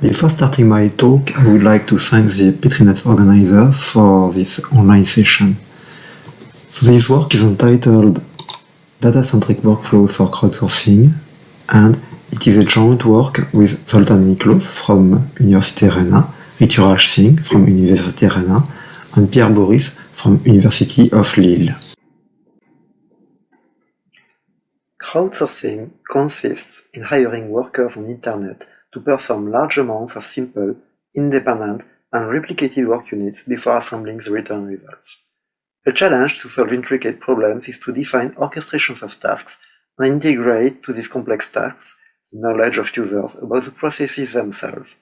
Before starting my talk, I would like to thank the Petri Nets organizers for this online session. So this work is entitled Data-Centric Workflows for Crowdsourcing and it is a joint work with Zoltan Miklos from Université Rennes, Rituraj Singh from Université Rennes and Pierre Bourhis from University of Lille. Crowdsourcing consists in hiring workers on Internet to perform large amounts of simple, independent, and replicated work units before assembling the return results. A challenge to solve intricate problems is to define orchestrations of tasks and integrate to these complex tasks the knowledge of users about the processes themselves.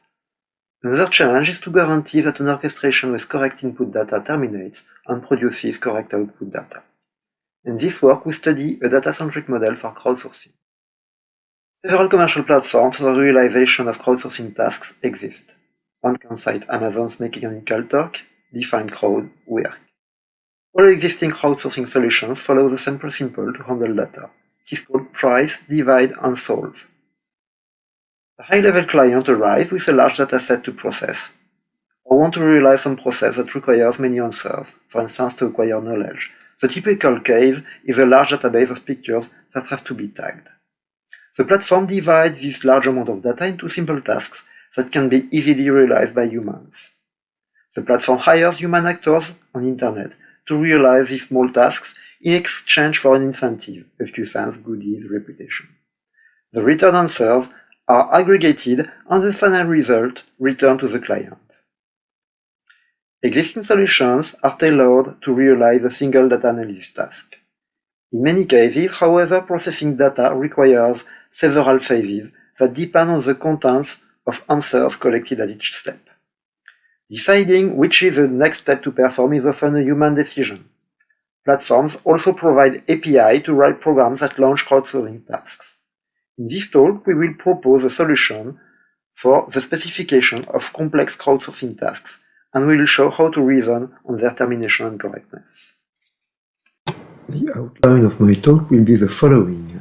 Another challenge is to guarantee that an orchestration with correct input data terminates and produces correct output data. In this work, we study a data-centric model for crowdsourcing. Several commercial platforms for the realization of crowdsourcing tasks exist. One can cite Amazon's Mechanical Turk, DefinedCrowd, Work. All existing crowdsourcing solutions follow the same principle to handle data. It is called price, divide, and solve. A high-level client arrives with a large dataset to process, or want to realize some process that requires many answers, for instance to acquire knowledge. The typical case is a large database of pictures that have to be tagged. The platform divides this large amount of data into simple tasks that can be easily realized by humans. The platform hires human actors on internet to realize these small tasks in exchange for an incentive, a few cents, goodies, reputation. The return answers are aggregated and the final result returned to the client. Existing solutions are tailored to realize a single data analysis task. In many cases, however, processing data requires several phases that depend on the contents of answers collected at each step. Deciding which is the next step to perform is often a human decision. Platforms also provide API to write programs that launch crowdsourcing tasks. In this talk, we will propose a solution for the specification of complex crowdsourcing tasks, and we will show how to reason on their termination and correctness. The outline of my talk will be the following.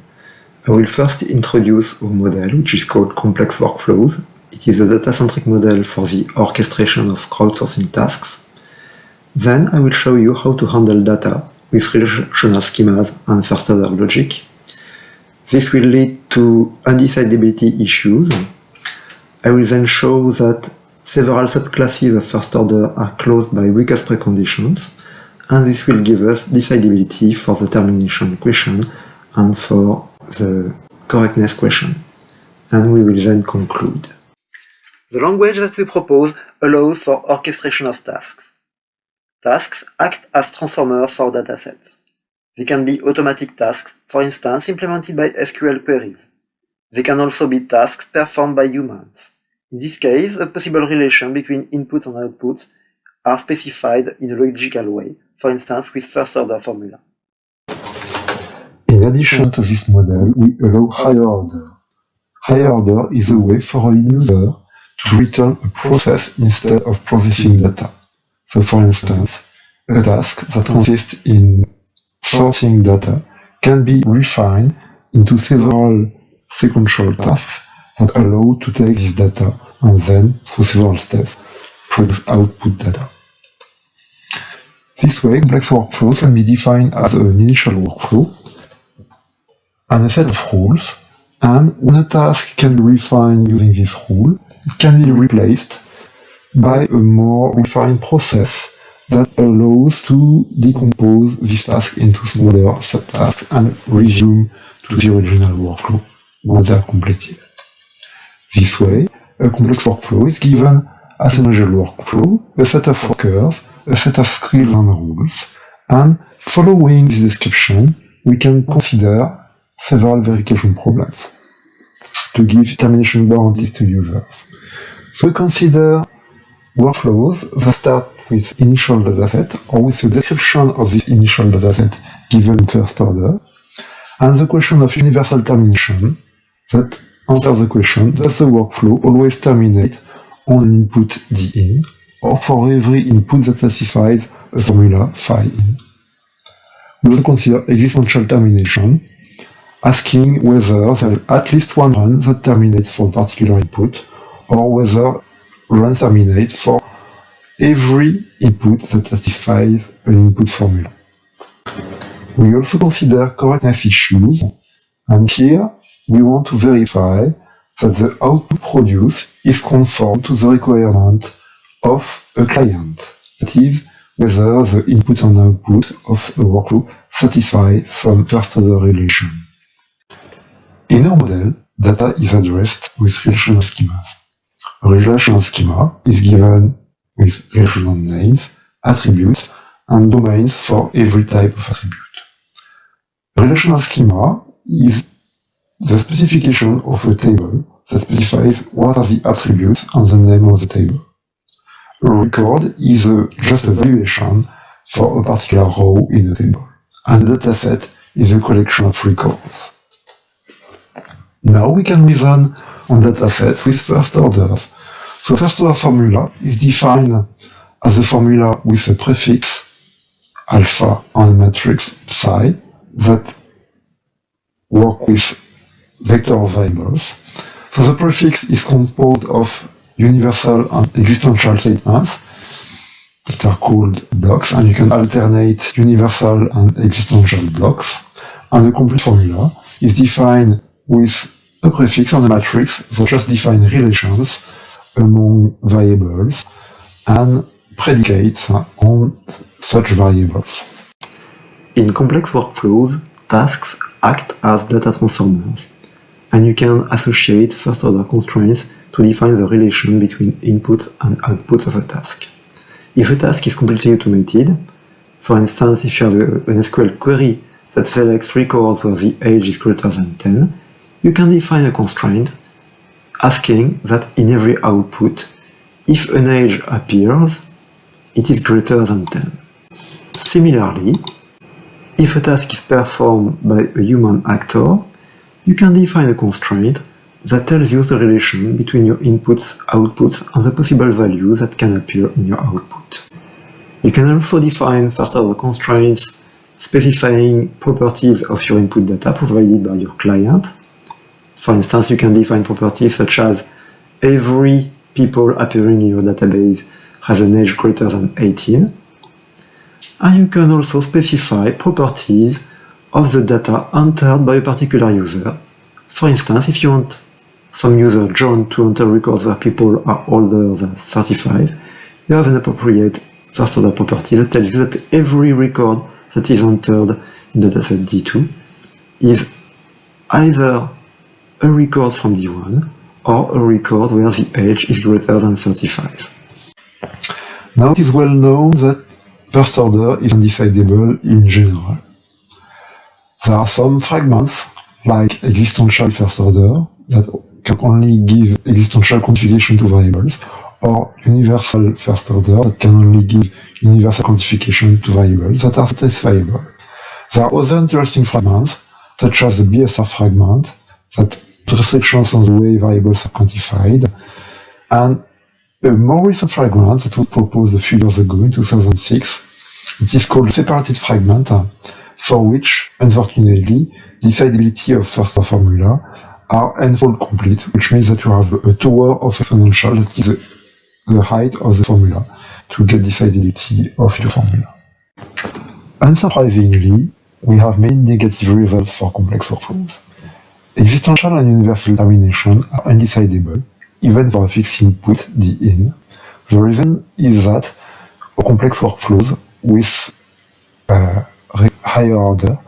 I will first introduce our model, which is called Complex Workflows. It is a data-centric model for the orchestration of crowdsourcing tasks. Then I will show you how to handle data with relational schemas and first-order logic. This will lead to undecidability issues. I will then show that several subclasses of first order are closed by weakest preconditions, and this will give us decidability for the termination question and for the correctness question. And we will then conclude. The language that we propose allows for orchestration of tasks. Tasks act as transformers for datasets. They can be automatic tasks, for instance implemented by SQL queries. They can also be tasks performed by humans. In this case, a possible relation between inputs and outputs are specified in a logical way, for instance with first-order formula. In addition to this model, we allow higher order. Higher order is a way for a user to return a process instead of processing data. So for instance, a task that consists in sorting data can be refined into several sequential tasks that allow to take this data and then, through several steps, produce output data. This way, complex workflows can be defined as an initial workflow and a set of rules, and when a task can be refined using this rule, it can be replaced by a more refined process that allows to decompose this task into smaller subtasks and resume to the original workflow once they are completed. This way, a complex workflow is given as an initial workflow, a set of workers, a set of scripts and rules, and following this description, we can consider several verification problems to give termination guarantees to users. We consider workflows that start with initial dataset or with the description of this initial dataset given first order, and the question of universal termination that answers the question, does the workflow always terminate on an input din, or for every input that satisfies a formula phi in? We also consider existential termination, asking whether there is at least one run that terminates for a particular input, or whether run terminate for every input that satisfies an input formula. We also consider correctness issues, and here we want to verify that the output produced is conform to the requirement of a client, that is, whether the input and output of a workflow satisfy some first-order relation. In our model, data is addressed with relational schemas. A relational schema is given with relational names, attributes, and domains for every type of attribute. A relational schema is the specification of a table that specifies what are the attributes and the name of the table. A record is a, just a valuation for a particular row in a table, and a dataset is a collection of records. Now we can reason on datasets with first orders. So first order formula is defined as a formula with a prefix alpha on a matrix psi that work with vector variables. So the prefix is composed of universal and existential statements that are called blocks, and you can alternate universal and existential blocks. And the complete formula is defined with a prefix and a matrix that just define relations among variables and predicates on such variables. In complex workflows, tasks act as data transformers, and you can associate first-order constraints to define the relation between input and output of a task. If a task is completely automated, for instance, if you have an SQL query that selects records where the age is greater than 10, you can define a constraint asking that in every output, if an age appears, it is greater than 10. Similarly, if a task is performed by a human actor, you can define a constraint that tells you the relation between your inputs, outputs, and the possible values that can appear in your output. You can also define first-order constraints specifying properties of your input data provided by your client. For instance, you can define properties such as every people appearing in your database has an age greater than 18. And you can also specify properties of the data entered by a particular user. For instance, if you want some user John to enter records where people are older than 35, you have an appropriate first order property that tells you that every record that is entered in dataset D2 is either a record from D1 or a record where the age is greater than 35. Now it is well known that first order is undecidable in general. There are some fragments, like existential first order, that can only give existential quantification to variables, or universal first order that can only give universal quantification to variables that are satisfiable. There are other interesting fragments, such as the BSR fragment, that restrictions on the way variables are quantified, and a more recent fragment that was proposed a few years ago in 2006. It is called separated fragment, for which, unfortunately, the decidability of first order formula are n-fold complete, which means that you have a tower of exponential that is the height of the formula to get decidability of your formula. Unsurprisingly, we have many negative results for complex workflows. Existential and universal termination are undecidable, even for a fixed input, the in. The reason is that a complex workflows with uh, higher order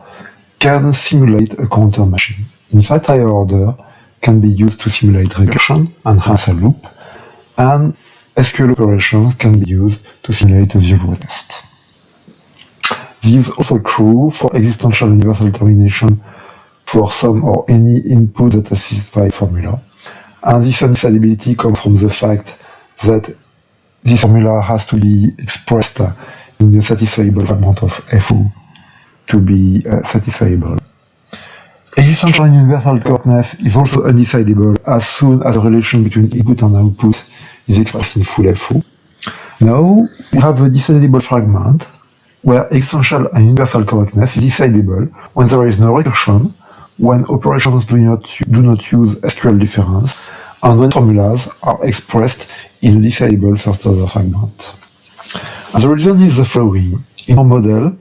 can simulate a counter machine. In fact, higher order can be used to simulate regression and has a loop, and SQL operations can be used to simulate a zero test. This is also true for existential universal termination for some or any input that satisfies the formula. And this undecidability comes from the fact that this formula has to be expressed in a satisfiable amount of FO to be uh, satisfiable. Existential and universal correctness is also undecidable as soon as the relation between input and output is expressed in full FO. Now, we have a decidable fragment where existential and universal correctness is decidable when there is no recursion, when operations do not, do not use SQL difference, and when formulas are expressed in a decidable first-order fragment. And the reason is the following. In our model,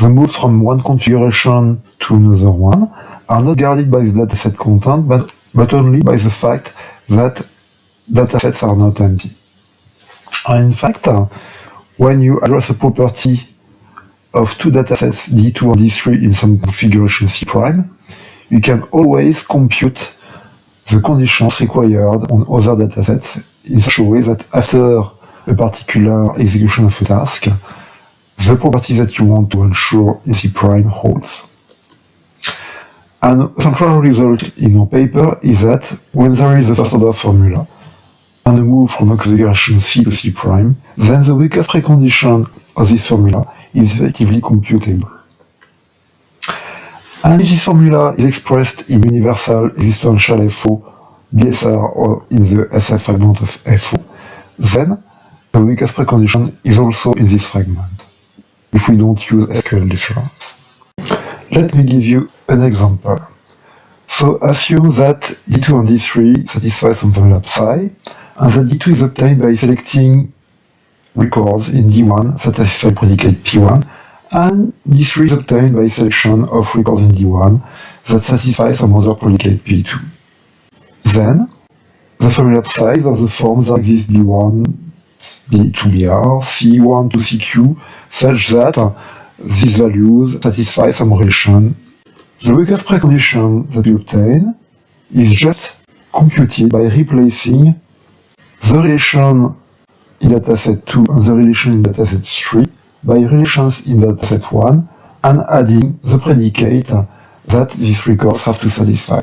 the moves from one configuration to another one are not guarded by the dataset content, but, but only by the fact that datasets are not empty. And in fact, uh, when you address a property of two datasets D2 and D3 in some configuration C prime, you can always compute the conditions required on other datasets in such a way that after a particular execution of a task, the property that you want to ensure in C prime holds. And a central result in our paper is that when there is a first order formula and a move from a configuration C to C prime, then the weakest precondition of this formula is effectively computable. And this formula is expressed in universal existential FO, BSR, or in the SF fragment of FO, then the weakest precondition is also in this fragment, if we don't use SQL difference. Let me give you an example. So assume that D2 and D3 satisfy some formula psi, and that D2 is obtained by selecting records in D1 that satisfy predicate P1, and D3 is obtained by selection of records in D1 that satisfy some other predicate P2. Then, the formula size of the forms that exist B1 B to BR, C1 to CQ, such that uh, these values satisfy some relation. The weakest precondition that we obtain is just computed by replacing the relation in dataset 2 and the relation in dataset 3 by relations in that set 1 and adding the predicate that these records have to satisfy.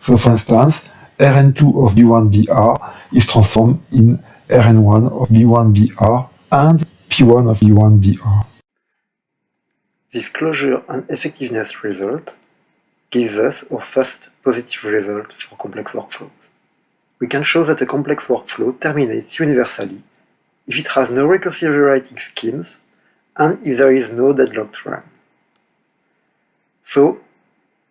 So for instance, Rn2 of B1BR is transformed in Rn1 of B1BR and P1 of B1BR. This closure and effectiveness result gives us our first positive result for complex workflows. We can show that a complex workflow terminates universally if it has no recursive rewriting schemes and if there is no deadlocked run. So,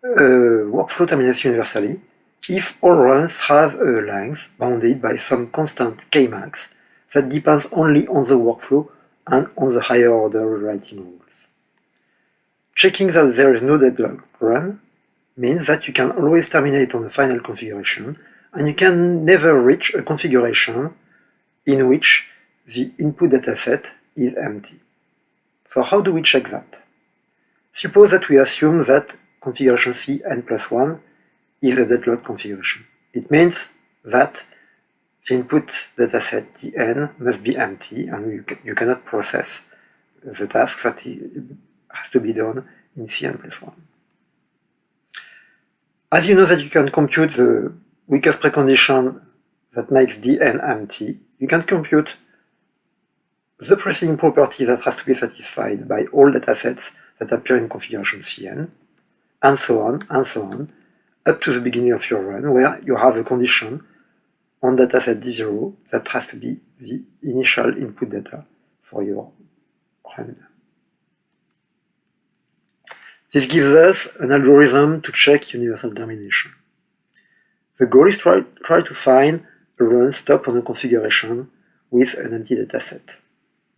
uh, workflow terminates universally if all runs have a length bounded by some constant kmax that depends only on the workflow and on the higher order rewriting rules. Checking that there is no deadlock run means that you can always terminate on the final configuration and you can never reach a configuration in which the input dataset is empty. So how do we check that? Suppose that we assume that configuration C n plus 1 is a deadlock configuration. It means that the input dataset Dn must be empty and you, you cannot process the task that has to be done in Cn plus 1. As you know that you can compute the weakest precondition that makes Dn empty, you can compute the preceding property that has to be satisfied by all datasets that appear in configuration Cn, and so on, and so on, up to the beginning of your run, where you have a condition on dataset D0 that has to be the initial input data for your run. This gives us an algorithm to check universal termination. The goal is to try, try to find a run stop on a configuration with an empty dataset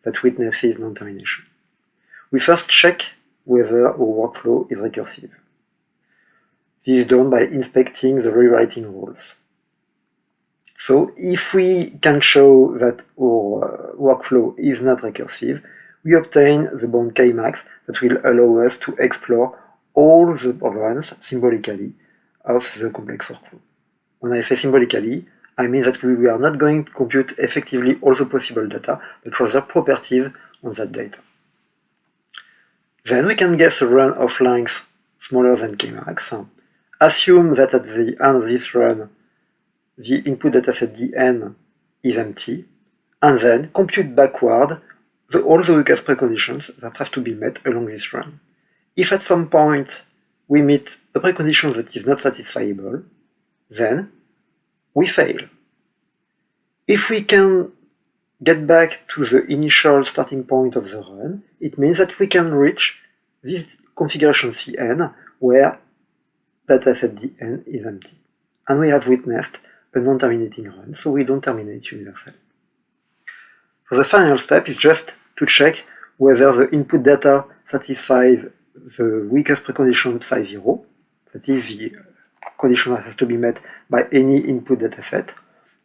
that witnesses non-termination. We first check whether our workflow is recursive. This is done by inspecting the rewriting rules. So if we can show that our workflow is not recursive, we obtain the bound Kmax that will allow us to explore all the runs symbolically of the complex workflow. When I say symbolically, I mean that we are not going to compute effectively all the possible data, but rather properties on that data. Then we can guess a run of length smaller than Kmax. Assume that at the end of this run, the input dataset dn is empty, and then compute backward the, all the weakest preconditions that have to be met along this run. If at some point we meet a precondition that is not satisfiable, then we fail. If we can get back to the initial starting point of the run, it means that we can reach this configuration Cn where dataset Dn is empty. And we have witnessed a non-terminating run, so we don't terminate universally. So the final step is just to check whether the input data satisfies the weakest precondition psi 0, that is the condition that has to be met by any input dataset,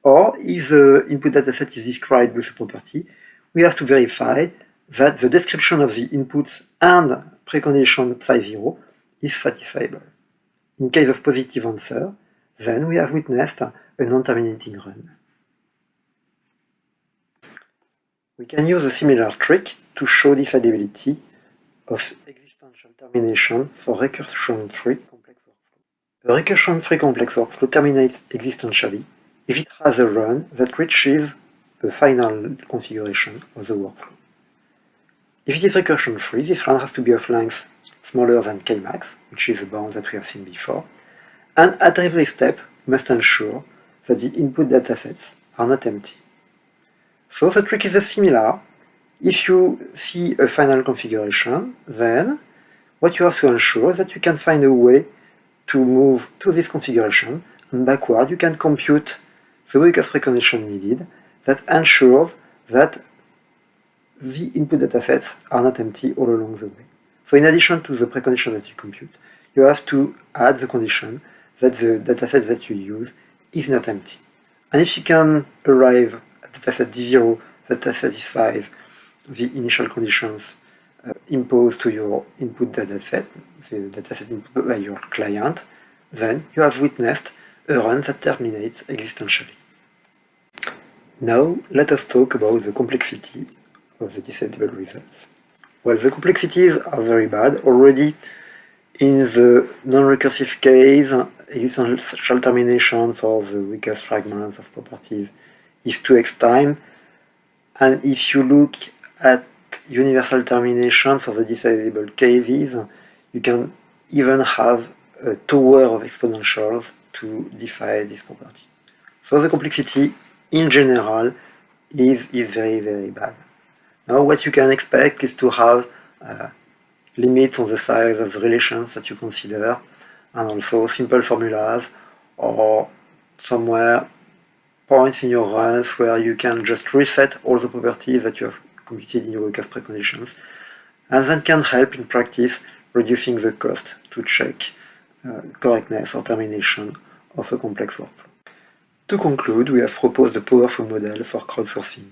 or if the input dataset is described with a property, we have to verify that the description of the inputs and precondition psi 0 is satisfiable. In case of positive answer, then we have witnessed a non-terminating run. We can use a similar trick to show decidability of existential termination for recursion-free complex A recursion-free complex workflow terminates existentially if it has a run that reaches the final configuration of the workflow. If it is recursion-free, this run has to be of length smaller than kmax, which is the bound that we have seen before, and at every step we must ensure that the input datasets are not empty. So the trick is similar. If you see a final configuration, then what you have to ensure is that you can find a way to move to this configuration, and backward you can compute the weakest precondition needed that ensures that the input datasets are not empty all along the way. So in addition to the precondition that you compute, you have to add the condition that the dataset that you use is not empty. And if you can arrive at dataset D0 that satisfies the initial conditions Uh, imposed to your input dataset, the dataset input by your client, then you have witnessed a run that terminates existentially. Now let us talk about the complexity of the decidable results. Well, the complexities are very bad. Already in the non-recursive case, existential termination for the weakest fragments of properties is 2EXPTIME. And if you look at universal termination for the decidable cases, you can even have a tower of exponentials to decide this property. So the complexity in general is, is very, very bad. Now what you can expect is to have uh, limits on the size of the relations that you consider and also simple formulas or somewhere points in your runs where you can just reset all the properties that you have computed in weakest preconditions and that can help in practice reducing the cost to check uh, correctness or termination of a complex workflow. To conclude, we have proposed a powerful model for crowdsourcing.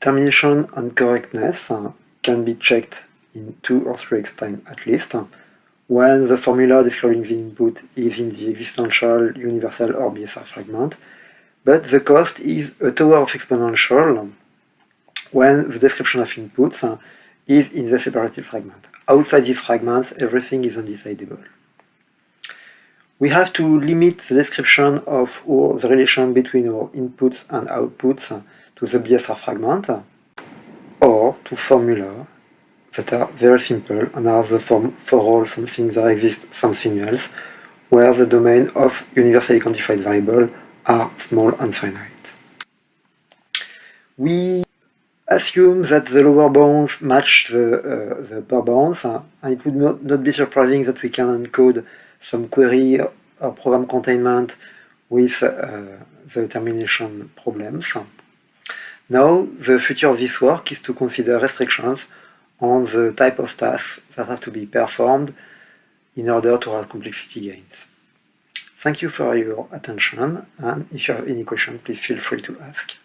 Termination and correctness uh, can be checked in 2 or 3EXPTIME at least, when the formula describing the input is in the existential, universal or BSR fragment, but the cost is a tower of exponential when the description of inputs is in the separated fragment. Outside these fragments, everything is undecidable we have to limit the description of our, the relation between our inputs and outputs to the BSR fragment or to formula that are very simple and are the form for all something that exists something else where the domain of universally quantified variable are small and finite. We assume that the lower bounds match the, uh, the upper bounds and it would not, be surprising that we can encode some query or program containment with uh, the termination problems. Now, the future of this work is to consider restrictions on the type of tasks that have to be performed in order to have complexity gains. Thank you for your attention, and if you have any questions, please feel free to ask.